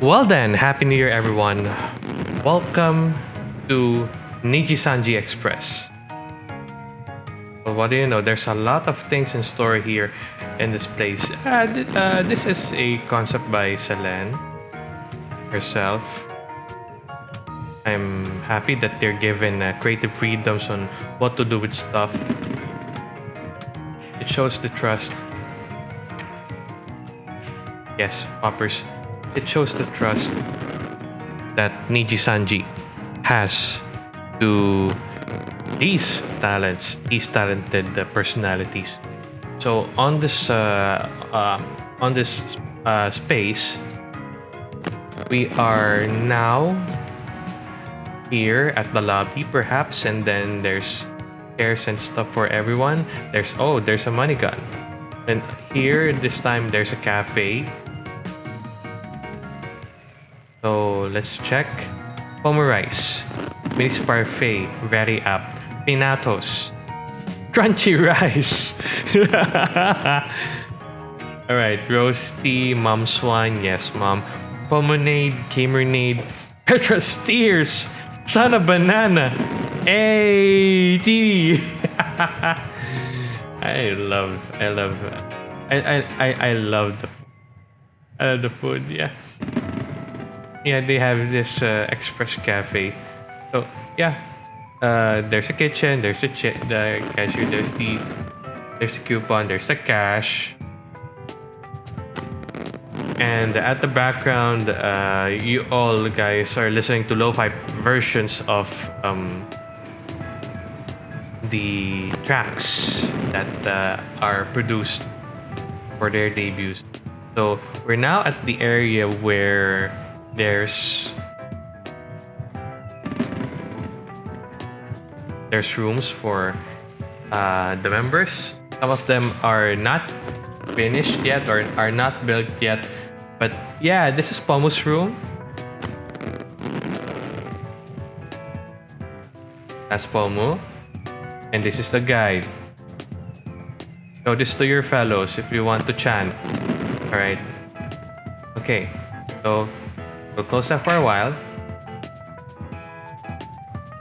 Well then, Happy New Year everyone. Welcome to Nijisanji Express. Well, what do you know? There's a lot of things in store here in this place. Uh, th- uh, this is a concept by Selen herself. I'm happy that they're given uh, creative freedoms on what to do with stuff. It shows the trust. Yes, poppers. It shows the trust that Niji Sanji has to these talents, these talented uh, personalities. So on this uh, um, on this uh, space, we are now here at the lobby, perhaps, and then there's chairs and stuff for everyone. There's oh, there's a money gun, and here this time there's a cafe. So let's check. Pomo rice, parfait, very up. Pinatos, crunchy rice. All right, roasty, mom swan, yes, mom. Pomonade, Camernade, Petra Steers, son of banana. Hey, tea. I love, I love, I, I, I, I love the, I love the food. Yeah, yeah. They have this uh, express cafe. So yeah, uh, there's a kitchen. There's a the cashier. There's the, there's a coupon. There's the cash. And at the background, uh, you all guys are listening to lo-fi versions of um, the tracks that uh, are produced for their debuts. So we're now at the area where there's there's rooms for uh, the members. Some of them are not finished yet or are not built yet. But yeah, this is Pomu's room. That's Pomu. And this is the guide. Show this to your fellows if you want to chant. Alright. Okay. So, we'll close that for a while.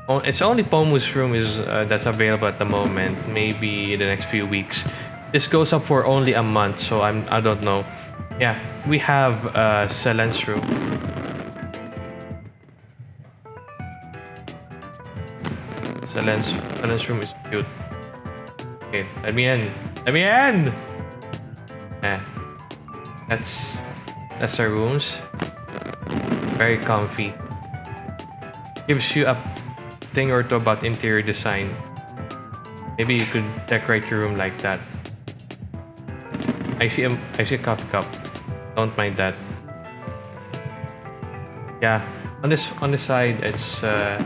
Oh, it's only Pomu's room is uh, that's available at the moment. Maybe the next few weeks. This goes up for only a month, so I'm I don't know. Yeah, we have uh, Selen's room. Selen's Selen's room is cute. Okay, let me in. Let me in. Yeah, that's that's our rooms. Very comfy. Gives you a thing or two about interior design. Maybe you could decorate your room like that. I see a I see a coffee cup. Don't mind that. Yeah, on this on the side it's uh,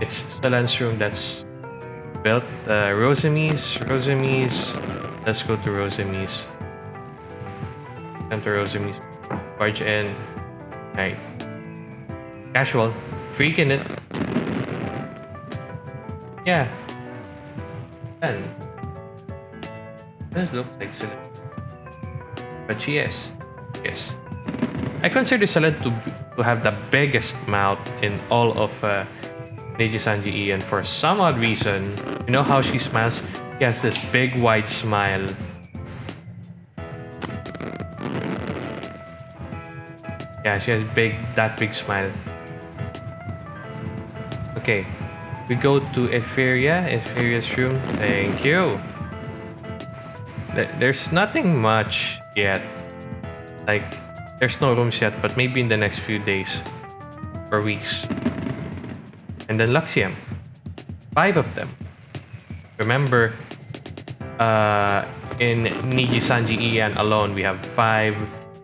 it's Selen's room that's built. Uh, Rosemi's. Let's go to Rosemi's. Come to Rosemi's. Barge in. Right. Casual. Freaking it. Yeah. And this looks like. But she is. Yes. I consider Selen to, to have the biggest mouth in all of uh, Niji Sanji and for some odd reason, you know how she smiles? She has this big wide smile. Yeah, she has big, that big smile. Okay, we go to Ethyria, Ethyria's room. Thank you. There's nothing much yet. Like, there's no rooms yet, but maybe in the next few days or weeks. And then Luxiem. Five of them. Remember, uh, in Niji Sanji EN alone, we have 5,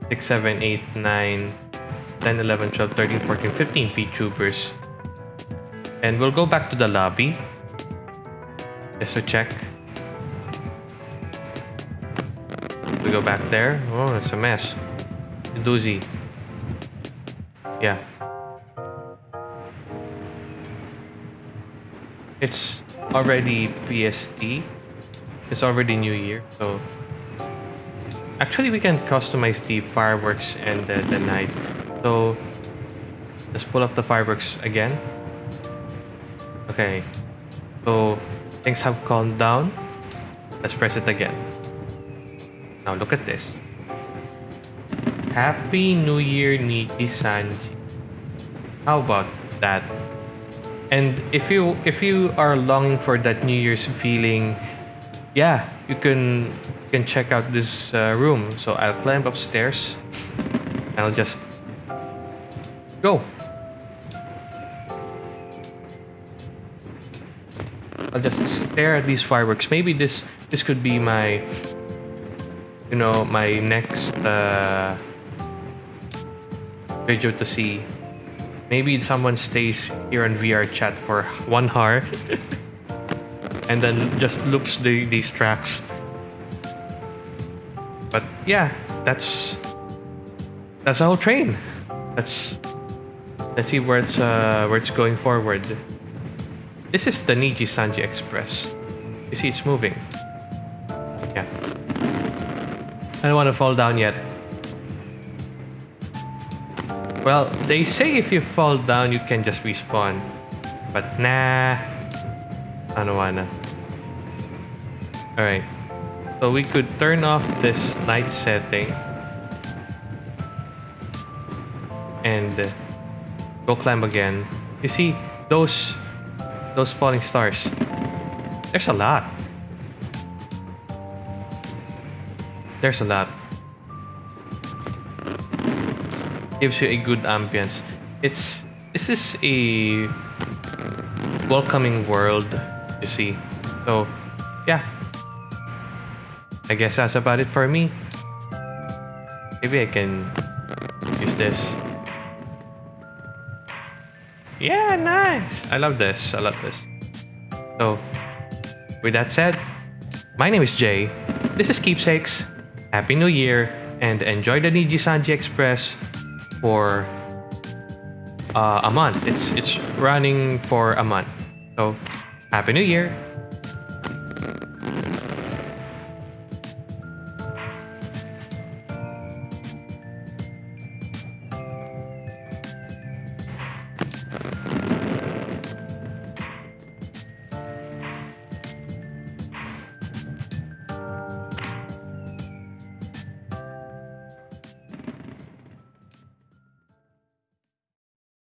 6, 7, 8, 9, 10, 11, 12, 13, 14, 15 VTubers. And we'll go back to the lobby. Just to check. We go back there. Oh, it's a mess. A doozy. Yeah. It's already PST. It's already New Year, so actually we can customize the fireworks and the, the night. So let's pull up the fireworks again. Okay. So things have calmed down. Let's press it again. Now look at this. Happy New Year, Niji Sanji. How about that? And if you if you are longing for that New Year's feeling, yeah, you can you can check out this uh, room. So I'll climb upstairs. I'll just go. I'll just stare at these fireworks. Maybe this this could be my you know my next uh, video to see. Maybe someone stays here on VR chat for one hour and then just loops the, these tracks. But yeah, that's that's the whole train. Let's let's see where it's uh, where it's going forward. This is the Niji Sanji Express. You see, it's moving. Yeah. I don't want to fall down yet. Well, they say if you fall down, you can just respawn. But nah. I don't wanna. Alright. So we could turn off this night setting. And go climb again. You see, those those falling stars. There's a lot. There's a lot gives you a good ambience. It's this is a welcoming world, you see. So, yeah. I guess that's about it for me. Maybe I can use this. Yeah, nice. I love this. I love this. So, with that said, my name is Jay. This is Keepsakes. Happy New Year and enjoy the Niji Sanji Express for uh, a month. It's it's running for a month. So, happy New Year.